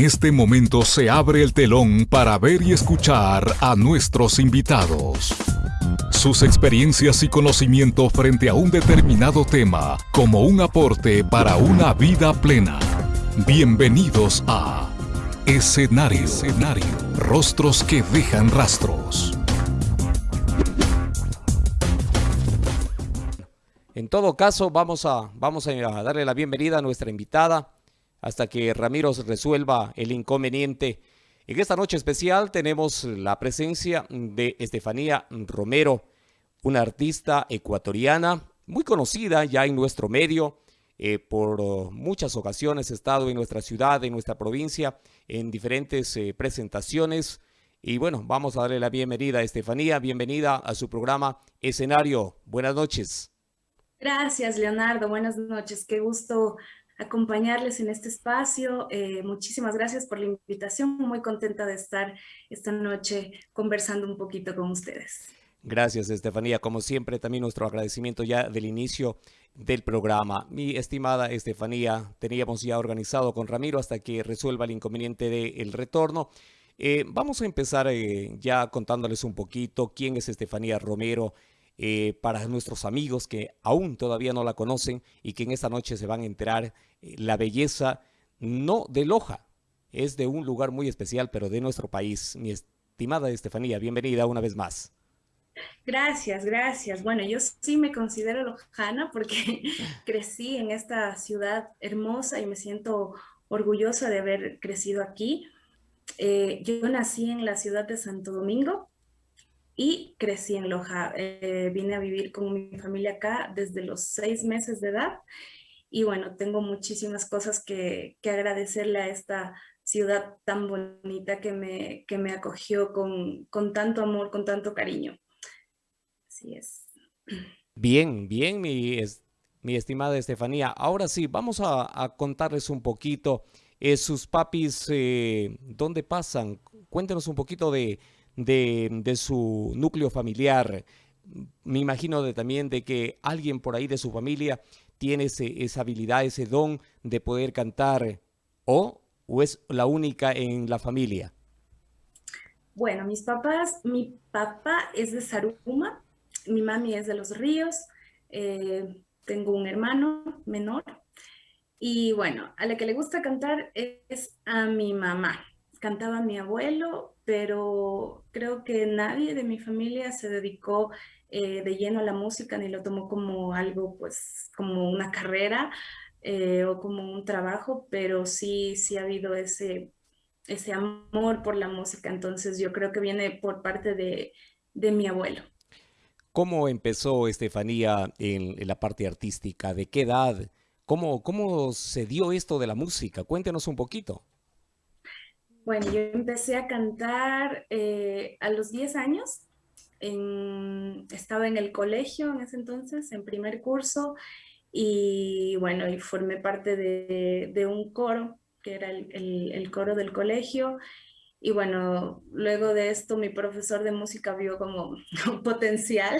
En este momento se abre el telón para ver y escuchar a nuestros invitados. Sus experiencias y conocimiento frente a un determinado tema como un aporte para una vida plena. Bienvenidos a Escenario. Escenario. Rostros que dejan rastros. En todo caso, vamos a, vamos a darle la bienvenida a nuestra invitada hasta que Ramiro resuelva el inconveniente. En esta noche especial tenemos la presencia de Estefanía Romero, una artista ecuatoriana muy conocida ya en nuestro medio. Eh, por muchas ocasiones he estado en nuestra ciudad, en nuestra provincia, en diferentes eh, presentaciones. Y bueno, vamos a darle la bienvenida a Estefanía. Bienvenida a su programa Escenario. Buenas noches. Gracias, Leonardo. Buenas noches. Qué gusto acompañarles en este espacio. Eh, muchísimas gracias por la invitación. Muy contenta de estar esta noche conversando un poquito con ustedes. Gracias, Estefanía. Como siempre, también nuestro agradecimiento ya del inicio del programa. Mi estimada Estefanía, teníamos ya organizado con Ramiro hasta que resuelva el inconveniente del retorno. Eh, vamos a empezar eh, ya contándoles un poquito quién es Estefanía Romero, eh, para nuestros amigos que aún todavía no la conocen y que en esta noche se van a enterar eh, la belleza no de Loja, es de un lugar muy especial, pero de nuestro país. Mi estimada Estefanía, bienvenida una vez más. Gracias, gracias. Bueno, yo sí me considero lojana porque crecí en esta ciudad hermosa y me siento orgullosa de haber crecido aquí. Eh, yo nací en la ciudad de Santo Domingo, y crecí en Loja. Eh, vine a vivir con mi familia acá desde los seis meses de edad y bueno, tengo muchísimas cosas que, que agradecerle a esta ciudad tan bonita que me, que me acogió con, con tanto amor, con tanto cariño. Así es. Bien, bien, mi, mi estimada Estefanía. Ahora sí, vamos a, a contarles un poquito eh, sus papis, eh, ¿dónde pasan? Cuéntenos un poquito de, de, su núcleo familiar. Me imagino también de que alguien por ahí de su familia tiene esa habilidad, ese don de poder cantar o, o es la única en la familia. Bueno, mis papás, mi papá es de Saruma, mi mami es de Los Ríos, eh, tengo un hermano menor y bueno, a la que le gusta cantar es a mi mamá. Cantaba mi abuelo, pero creo que nadie de mi familia se dedicó eh, de lleno a la música ni lo tomó como algo, pues, como una carrera eh, o como un trabajo, pero sí, sí ha habido ese, ese amor por la música, entonces yo creo que viene por parte de, de mi abuelo. ¿Cómo empezó Estefanía en, en, la parte artística? ¿De qué edad? ¿Cómo, ¿Cómo se dio esto de la música? Cuéntenos un poquito. Bueno, yo empecé a cantar eh, a los 10 años. estaba en el colegio en ese entonces, en primer curso, y bueno, y formé parte de, un coro, que era el, coro del colegio. Y bueno, luego de esto mi profesor de música vio como un potencial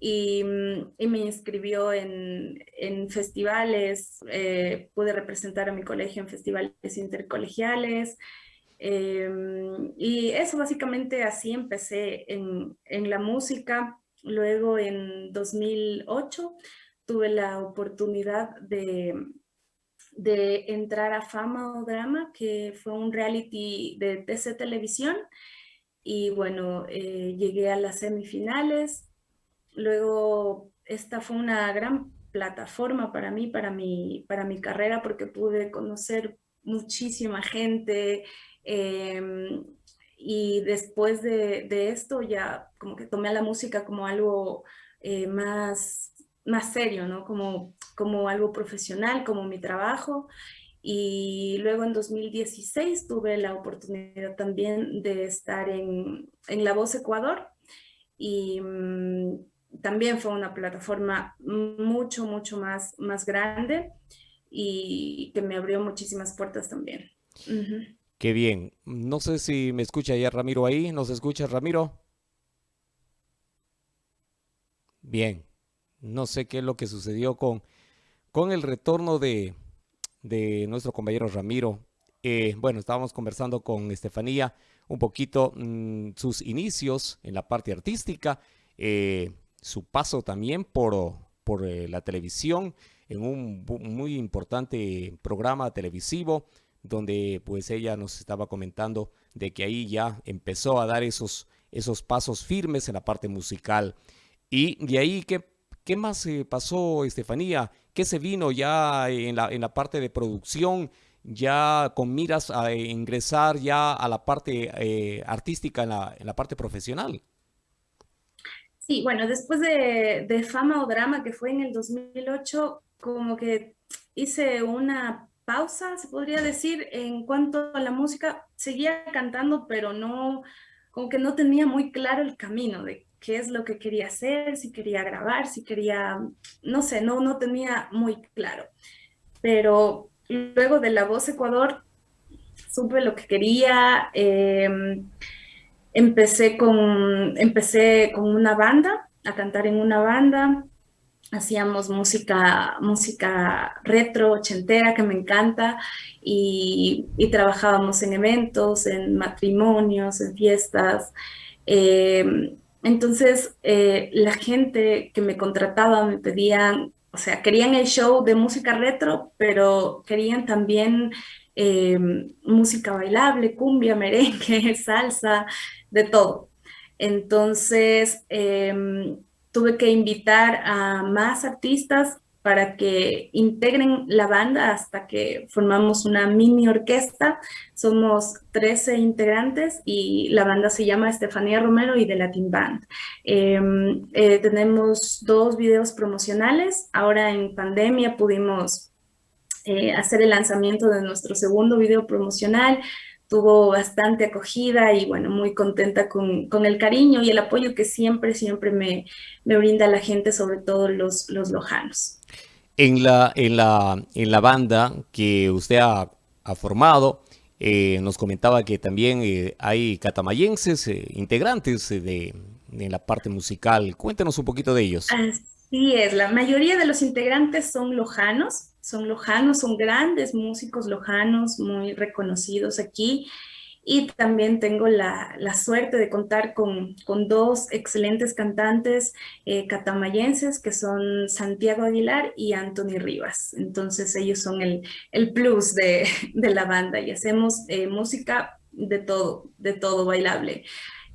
y, me inscribió en, festivales, eh, pude representar a mi colegio en festivales intercolegiales, em, y eso básicamente así empecé en, la música. Luego en 2008 tuve la oportunidad de, de entrar a Fama o Drama, que fue un reality de TC Televisión. Y bueno, eh, llegué a las semifinales, Luego, esta fue una gran plataforma para mí, para mi, para mi carrera, porque pude conocer muchísima gente. Em, y después de, esto ya como que tomé a la música como algo eh, más, más serio, ¿no? Como, como algo profesional, como mi trabajo. Y luego en 2016 tuve la oportunidad también de estar en, en La Voz Ecuador. Y mm, también fue una plataforma mucho, mucho más, más grande y que me abrió muchísimas puertas también. Qué bien. No sé si me escucha ya Ramiro ahí. ¿Nos escucha Ramiro? Bien. No sé qué es lo que sucedió con, con el retorno de, de nuestro compañero Ramiro. eh, bueno, estábamos conversando con Estefanía un poquito mm, sus inicios en la parte artística, eh, su paso también por, por eh, la televisión, en un muy importante programa televisivo, donde pues ella nos estaba comentando de que ahí ya empezó a dar esos, esos pasos firmes en la parte musical. Y de ahí, ¿qué, qué más pasó, Estefanía? ¿Qué se vino ya en la, en la parte de producción? ya con miras a ingresar ya a la parte eh, artística, en la, en la, parte profesional. Sí, bueno, después de, de, Fama o Drama, que fue en el 2008, como que hice una pausa, se podría decir, en cuanto a la música. Seguía cantando, pero no, como que no tenía muy claro el camino de qué es lo que quería hacer, si quería grabar, si quería, no sé, no, no tenía muy claro. Pero luego de La Voz Ecuador, supe lo que quería. Em, empecé, con, empecé con una banda, a cantar en una banda. Hacíamos música, música retro, ochentera, que me encanta, y, trabajábamos en eventos, en matrimonios, en fiestas. Em, entonces, eh, la gente que me contrataba me pedían o sea, querían el show de música retro, pero querían también eh, música bailable, cumbia, merengue, salsa, de todo. Entonces, em, tuve que invitar a más artistas para que integren la banda hasta que formamos una mini orquesta. Somos 13 integrantes y la banda se llama Estefanía Romero y The Latin Band. Em, eh, tenemos dos videos promocionales. Ahora en pandemia pudimos eh, hacer el lanzamiento de nuestro segundo video promocional tuvo bastante acogida y bueno, muy contenta con, con, el cariño y el apoyo que siempre, siempre me, me brinda la gente, sobre todo los, los lojanos. En la, en, la, en la banda que usted ha, ha formado, eh, nos comentaba que también eh, hay catamayenses, eh, integrantes de, de, la parte musical. Cuéntanos un poquito de ellos. Así es, la mayoría de los integrantes son lojanos, son lojanos, son grandes músicos lojanos, muy reconocidos aquí. Y también tengo la, la suerte de contar con, con dos excelentes cantantes eh, catamayenses, que son Santiago Aguilar y Anthony Rivas. Entonces ellos son el, el plus de, de, la banda y hacemos eh, música de todo, de todo bailable.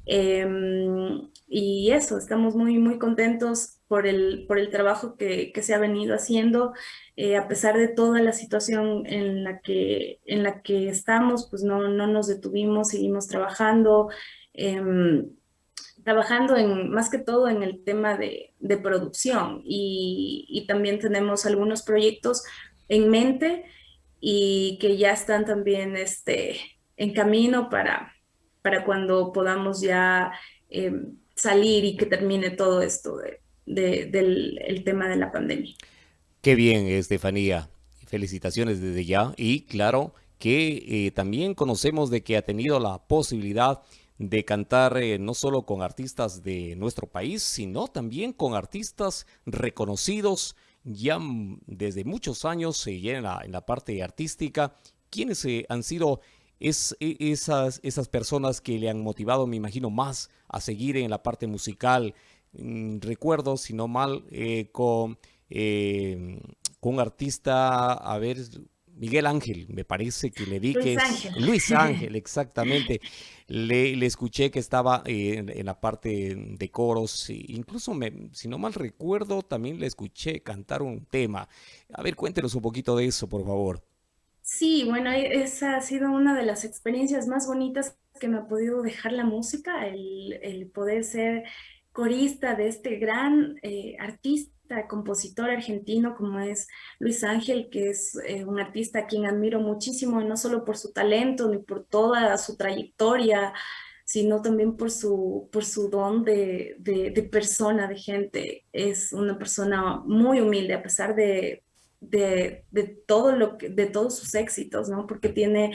Em, y eso, estamos muy, muy contentos por el, por el trabajo que, que se ha venido haciendo. Eh, a pesar de toda la situación en la que, en la que estamos, pues no, no nos detuvimos, seguimos trabajando, em, trabajando en, más que todo en el tema de, de producción y, también tenemos algunos proyectos en mente y que ya están también este, en camino para, para cuando podamos ya em, salir y que termine todo esto de, de, del el tema de la pandemia. Qué bien, Estefanía. Felicitaciones desde ya. Y claro que eh, también conocemos de que ha tenido la posibilidad de cantar eh, no solo con artistas de nuestro país, sino también con artistas reconocidos ya desde muchos años eh, la, en la parte artística. ¿Quiénes eh, han sido es, e, esas, esas personas que le han motivado, me imagino, más a seguir en la parte musical? Mm, recuerdo, si no mal, eh, con eh, con un artista, a ver, Miguel Ángel, me parece que le vi que es Luis Ángel, exactamente. Le, le, escuché que estaba eh, en, la parte de coros, incluso me, si no mal recuerdo, también le escuché cantar un tema. A ver, cuéntenos un poquito de eso, por favor. Sí, bueno, esa ha sido una de las experiencias más bonitas que me ha podido dejar la música, el, el poder ser corista de este gran eh, artista compositor argentino como es Luis Ángel, que es eh, un artista a quien admiro muchísimo, no solo por su talento ni por toda su trayectoria, sino también por su, por su don de, de, persona, de gente. Es una persona muy humilde, a pesar de, de, de, todo lo de todos sus éxitos, ¿no? Porque tiene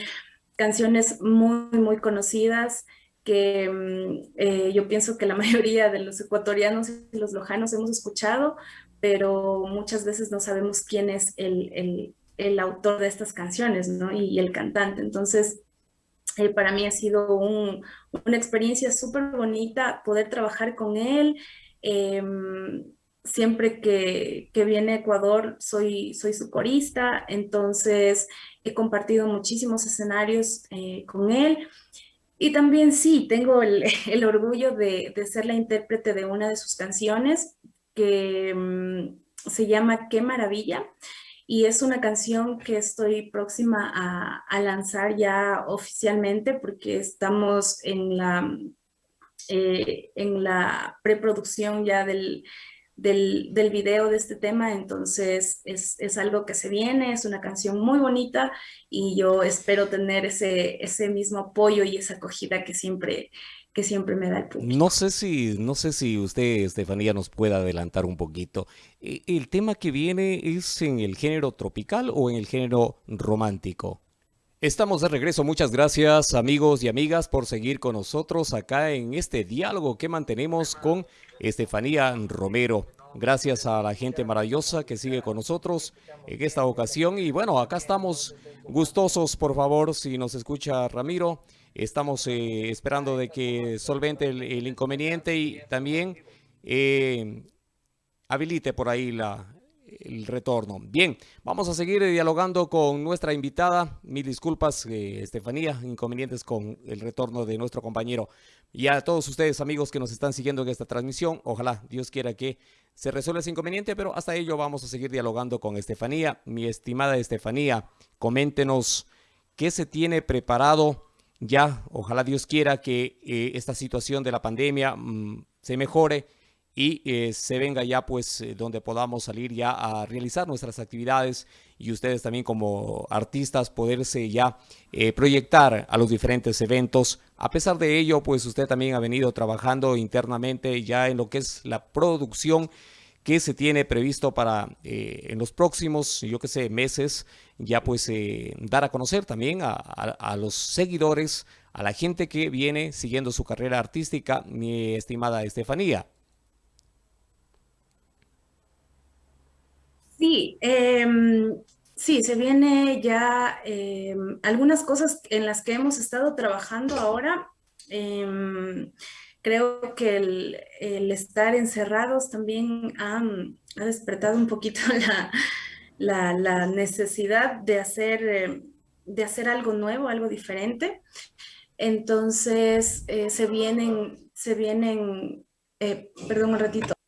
canciones muy, muy conocidas que mm, eh, yo pienso que la mayoría de los ecuatorianos y los lojanos hemos escuchado, pero muchas veces no sabemos quién es el, el autor de estas canciones, ¿no? Y, el cantante. Entonces, eh, para mí ha sido una experiencia súper bonita poder trabajar con él. Em, siempre que, viene a Ecuador soy, soy su corista, entonces he compartido muchísimos escenarios eh, con él. Y también sí, tengo el, orgullo de, ser la intérprete de una de sus canciones que mm, se llama Qué Maravilla. Y es una canción que estoy próxima a, lanzar ya oficialmente porque estamos en la, eh, en la preproducción ya del, del, del, video de este tema, entonces es, es, algo que se viene, es una canción muy bonita y yo espero tener ese, ese mismo apoyo y esa acogida que siempre, que siempre me da el público. No sé si, no sé si usted, Estefanía, nos puede adelantar un poquito. E, ¿El tema que viene es en el género tropical o en el género romántico? Estamos de regreso. Muchas gracias amigos y amigas por seguir con nosotros acá en este diálogo que mantenemos con Estefanía Romero. Gracias a la gente maravillosa que sigue con nosotros en esta ocasión. Y bueno, acá estamos gustosos, por favor, si nos escucha Ramiro. Estamos eh, esperando de que solvente el, inconveniente y también eh, habilite por ahí la, el retorno. Bien, vamos a seguir dialogando con nuestra invitada. Mil disculpas, eh, Estefanía, inconvenientes con el retorno de nuestro compañero. Y a todos ustedes, amigos que nos están siguiendo en esta transmisión, ojalá Dios quiera que se resuelva ese inconveniente, pero hasta ello vamos a seguir dialogando con Estefanía. Mi estimada Estefanía, coméntenos qué se tiene preparado ya, ojalá Dios quiera que eh, esta situación de la pandemia mm, se mejore y eh, se venga ya pues eh, donde podamos salir ya a realizar nuestras actividades y ustedes también como artistas poderse ya eh, proyectar a los diferentes eventos. A pesar de ello pues usted también ha venido trabajando internamente ya en lo que es la producción que se tiene previsto para en los próximos, yo que sé, meses, ya pues dar a conocer también a, a los seguidores, a la gente que viene siguiendo su carrera artística, mi estimada Estefanía. Sí, em, sí, se viene ya em, algunas cosas en las que hemos estado trabajando ahora. Em, creo que el, estar encerrados también ha, despertado un poquito la, necesidad de hacer, de hacer algo nuevo, algo diferente. Entonces, eh, se vienen, se vienen, eh, perdón un ratito.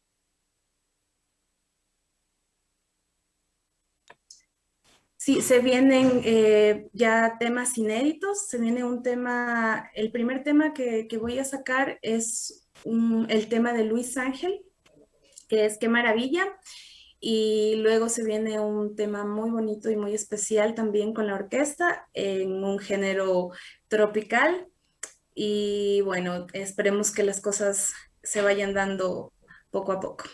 Sí, se vienen eh, ya temas inéditos, se viene un tema, el primer tema que, voy a sacar es el tema de Luis Ángel, que es Qué Maravilla, y luego se viene un tema muy bonito y muy especial también con la orquesta en un género tropical, y bueno, esperemos que las cosas se vayan dando poco a poco.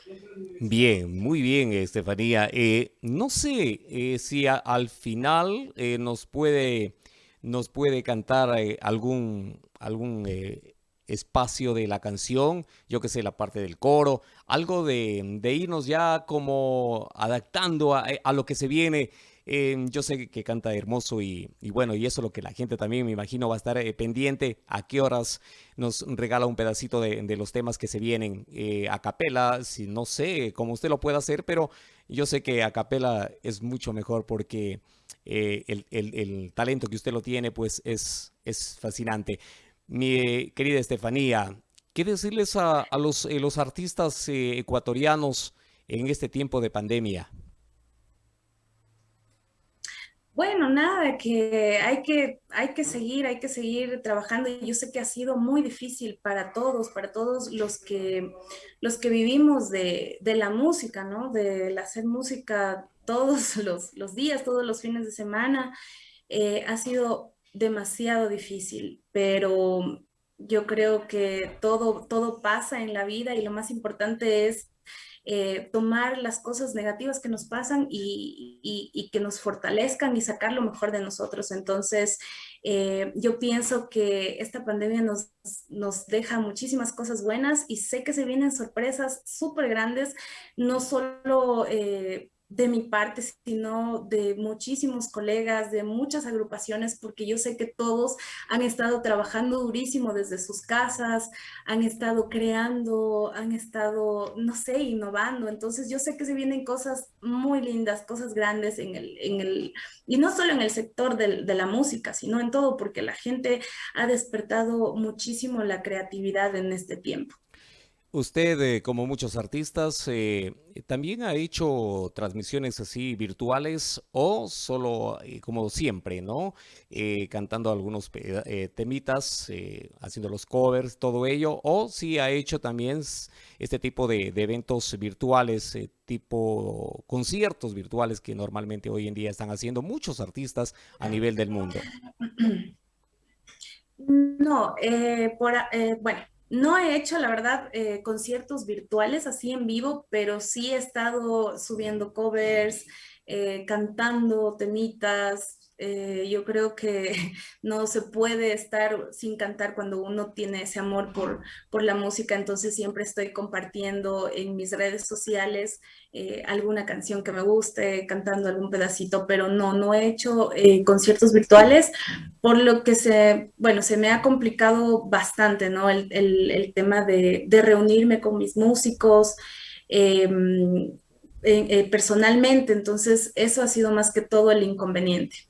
Bien, muy bien, Estefanía. Eh, no sé eh, si al final eh, nos puede nos puede cantar algún algún espacio de la canción, yo que sé, la parte del coro, algo de, irnos ya como adaptando a lo que se viene Em, yo sé que canta hermoso y, bueno, y eso es lo que la gente también me imagino va a estar eh, pendiente a qué horas nos regala un pedacito de, los temas que se vienen eh, a capela, si no sé cómo usted lo puede hacer, pero yo sé que a capela es mucho mejor porque eh, el, talento que usted lo tiene pues es, es fascinante. Mi querida Estefanía, ¿qué decirles a, los artistas ecuatorianos en este tiempo de pandemia? Bueno, nada, que hay que, hay que seguir, hay que seguir trabajando. Yo sé que ha sido muy difícil para todos, para todos los que, los que vivimos de, la música, ¿no? De hacer música todos los, días, todos los fines de semana. Eh, ha sido demasiado difícil, pero yo creo que todo, todo pasa en la vida y lo más importante es eh, tomar las cosas negativas que nos pasan y, que nos fortalezcan y sacar lo mejor de nosotros. Entonces, eh, yo pienso que esta pandemia nos, nos deja muchísimas cosas buenas y sé que se vienen sorpresas súper grandes, no solo... Eh, de mi parte, sino de muchísimos colegas, de muchas agrupaciones, porque yo sé que todos han estado trabajando durísimo desde sus casas, han estado creando, han estado, no sé, innovando. Entonces yo sé que se vienen cosas muy lindas, cosas grandes en el, en el y no solo en el sector de la música, sino en todo, porque la gente ha despertado muchísimo la creatividad en este tiempo. Usted, eh, como muchos artistas, eh, también ha hecho transmisiones así virtuales o solo eh, como siempre, ¿no? cantando algunos temitas, haciendo los covers, todo ello, o si ha hecho también este tipo de, de eventos virtuales, tipo conciertos virtuales que normalmente hoy en día están haciendo muchos artistas a nivel del mundo. No, por, bueno no he hecho, la verdad, eh, conciertos virtuales así en vivo, pero sí he estado subiendo covers, eh, cantando temitas, eh, yo creo que no se puede estar sin cantar cuando uno tiene ese amor por, por la música, entonces siempre estoy compartiendo en mis redes sociales eh, alguna canción que me guste, cantando algún pedacito, pero no, no he hecho eh, conciertos virtuales, por lo que se, bueno, se me ha complicado bastante, ¿no? El, el, tema de, de, reunirme con mis músicos. Em, personalmente, entonces eso ha sido más que todo el inconveniente.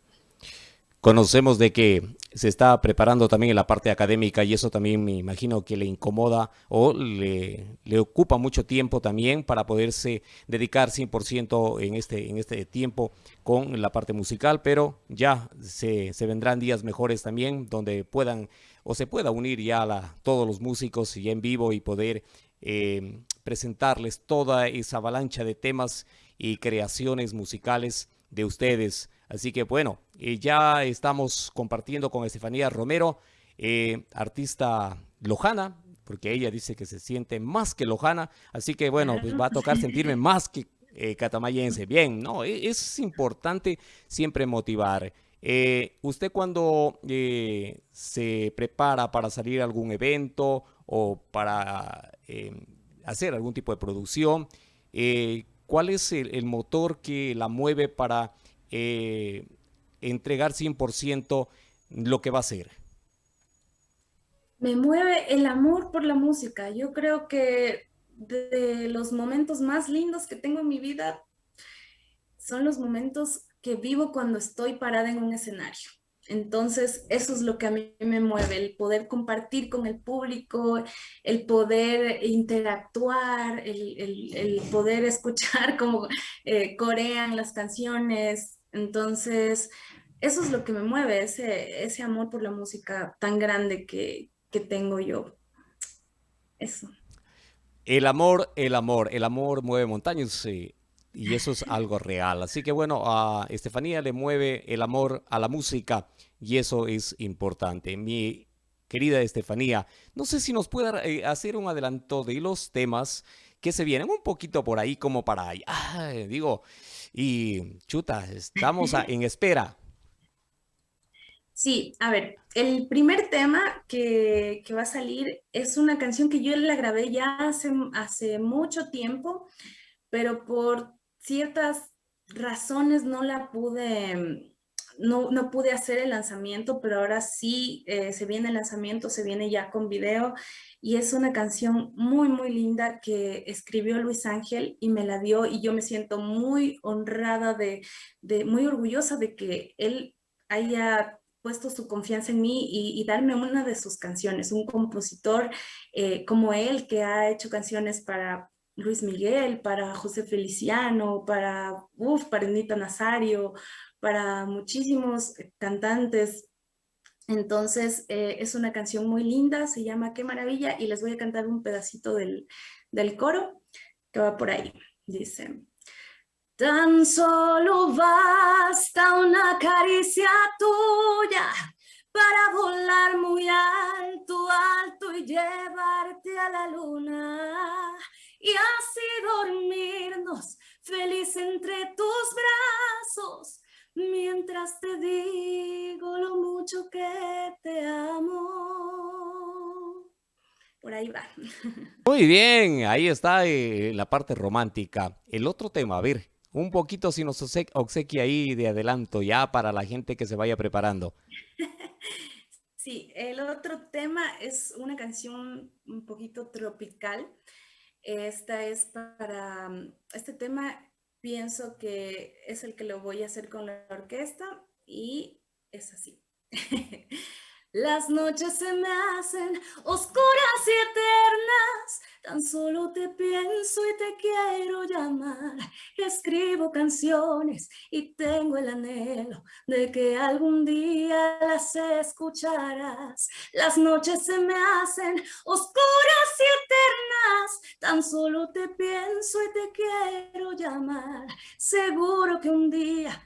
Conocemos de que se está preparando también en la parte académica y eso también me imagino que le incomoda o le, le ocupa mucho tiempo también para poderse dedicar 100% en este, en este tiempo con la parte musical, pero ya se, se vendrán días mejores también donde puedan o se pueda unir ya a todos los músicos y en vivo y poder eh, presentarles toda esa avalancha de temas y creaciones musicales de ustedes. Así que bueno, eh, ya estamos compartiendo con Estefanía Romero, eh, artista lojana, porque ella dice que se siente más que lojana, así que bueno, pues va a tocar sentirme más que eh, catamayense. Bien, no, e, es importante siempre motivar. usted cuando se prepara para salir a algún evento o para hacer algún tipo de producción, ¿cuál es el motor que la mueve para eh, entregar 100% lo que va a hacer? Me mueve el amor por la música. Yo creo que de los momentos más lindos que tengo en mi vida son los momentos que vivo cuando estoy parada en un escenario. Entonces, eso es lo que a mí me mueve, el poder compartir con el público, el poder interactuar, el, poder escuchar cómo eh, corean las canciones, entonces, eso es lo que me mueve, ese, ese amor por la música tan grande que, tengo yo. Eso. El amor, el amor, el amor mueve montañas y eso es algo real. Así que bueno, a Estefanía le mueve el amor a la música y eso es importante. Mi querida Estefanía, no sé si nos puede eh, hacer un adelanto de los temas que se vienen un poquito por ahí como para, digo, y chuta, estamos en espera. Sí, a ver, el primer tema que, va a salir es una canción que yo la grabé ya hace, hace mucho tiempo, pero por ciertas razones no la pude, no, no pude hacer el lanzamiento, pero ahora sí eh, se viene el lanzamiento, se viene ya con video y es una canción muy, muy linda que escribió Luis Ángel y me la dio y yo me siento muy honrada, de, de muy orgullosa de que él haya puesto su confianza en mí y, darme una de sus canciones, un compositor eh, como él que ha hecho canciones para Luis Miguel, para José Feliciano, para, uf, para Anita Nazario, para muchísimos cantantes entonces, eh, es una canción muy linda, se llama Qué maravilla y les voy a cantar un pedacito del, del coro que va por ahí. Dice, tan solo basta una caricia tuya para volar muy alto, alto y llevarte a la luna y así dormirnos feliz entre tus brazos mientras te digo lo mucho que te amo. Por ahí va. Muy bien, ahí está eh, la parte romántica. El otro tema, a ver, un poquito si nos obsequia ahí de adelanto ya para la gente que se vaya preparando. Sí, el otro tema es una canción un poquito tropical. Esta es para, este tema pienso que es el que lo voy a hacer con la orquesta y es así. Las noches se me hacen oscuras y eternas, tan solo te pienso y te quiero llamar. Escribo canciones y tengo el anhelo de que algún día las escucharás. Las noches se me hacen oscuras y eternas, tan solo te pienso y te quiero llamar. Seguro que un día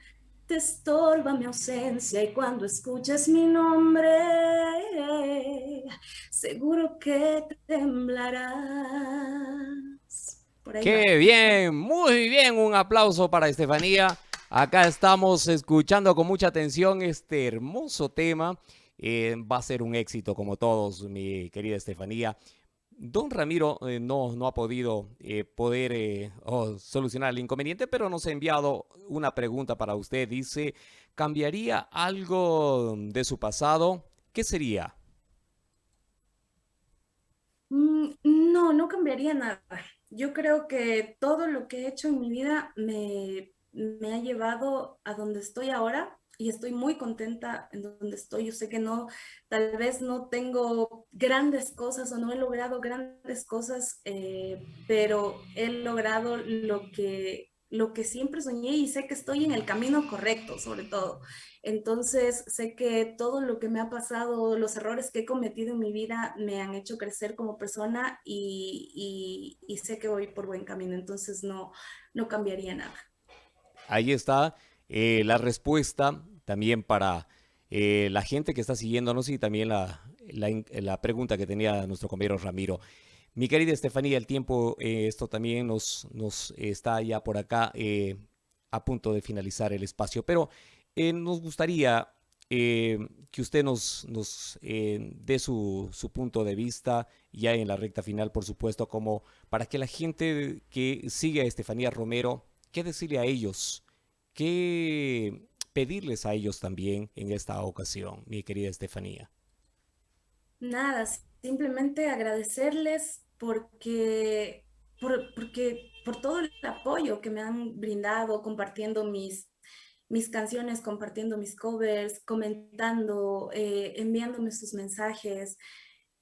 estorba mi ausencia y cuando escuches mi nombre, seguro que temblarás. Qué bien, muy bien, un aplauso para Estefanía. Acá estamos escuchando con mucha atención este hermoso tema. Eh, va a ser un éxito como todos, mi querida Estefanía. Don Ramiro eh, no, no ha podido eh, poder eh, solucionar el inconveniente, pero nos ha enviado una pregunta para usted. Dice, ¿cambiaría algo de su pasado? ¿Qué sería? Mm, no, no cambiaría nada. Yo creo que todo lo que he hecho en mi vida me, me ha llevado a donde estoy ahora y estoy muy contenta en donde estoy. Yo sé que no, tal vez no tengo grandes cosas o no he logrado grandes cosas, eh, pero he logrado lo que, lo que siempre soñé y sé que estoy en el camino correcto, sobre todo. Entonces, sé que todo lo que me ha pasado, los errores que he cometido en mi vida me han hecho crecer como persona y, y, y sé que voy por buen camino. Entonces, no, no cambiaría nada. Ahí está. Eh, la respuesta también para eh, la gente que está siguiéndonos y también la, la, pregunta que tenía nuestro compañero Ramiro. Mi querida Estefanía, el tiempo, eh, esto también nos, nos está ya por acá a punto de finalizar el espacio, pero nos gustaría que usted nos, nos dé su, su, punto de vista ya en la recta final, por supuesto, como para que la gente que sigue a Estefanía Romero, ¿qué decirle a ellos? ¿Qué pedirles a ellos también en esta ocasión, mi querida Estefanía? Nada, simplemente agradecerles porque, por, porque, por todo el apoyo que me han brindado compartiendo mis, mis canciones, compartiendo mis covers, comentando, eh, enviándome sus mensajes.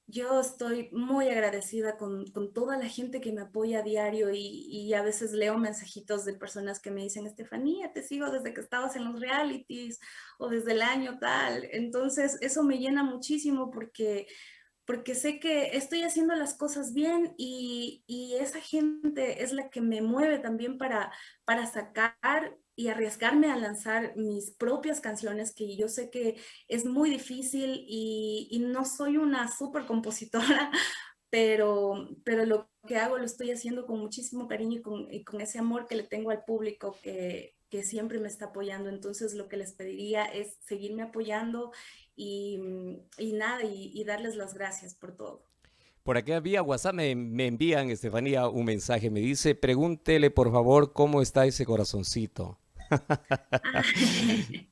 Yo estoy muy agradecida con, con, toda la gente que me apoya a diario y, y, a veces leo mensajitos de personas que me dicen, Estefanía, te sigo desde que estabas en los realities o desde el año tal. Entonces eso me llena muchísimo porque, porque sé que estoy haciendo las cosas bien y, y esa gente es la que me mueve también para, para sacar y arriesgarme a lanzar mis propias canciones, que yo sé que es muy difícil y, no soy una súper compositora, pero, pero lo que hago lo estoy haciendo con muchísimo cariño y con, y con ese amor que le tengo al público que, que, siempre me está apoyando. Entonces lo que les pediría es seguirme apoyando y, y nada, y, y, darles las gracias por todo. Por aquí vía WhatsApp me, me envían, Estefanía, un mensaje. Me dice, pregúntele por favor cómo está ese corazoncito.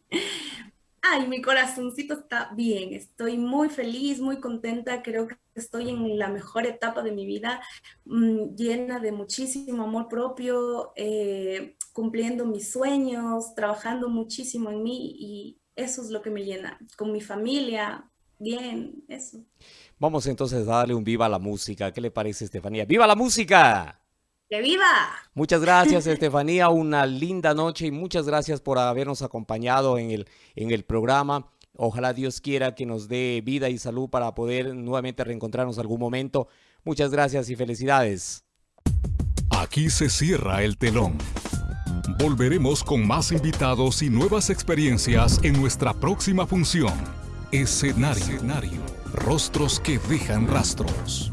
Ay, mi corazoncito está bien, estoy muy feliz, muy contenta, creo que estoy en la mejor etapa de mi vida, mm, llena de muchísimo amor propio, eh, cumpliendo mis sueños, trabajando muchísimo en mí y eso es lo que me llena, con mi familia, bien, eso. Vamos entonces a darle un viva a la música, ¿qué le parece Estefanía? ¡Viva la música! ¡Que viva! Muchas gracias, Estefanía. Una linda noche y muchas gracias por habernos acompañado en el, en el programa. Ojalá Dios quiera que nos dé vida y salud para poder nuevamente reencontrarnos algún momento. Muchas gracias y felicidades. Aquí se cierra el telón. Volveremos con más invitados y nuevas experiencias en nuestra próxima función. Escenario. Rostros que dejan rastros.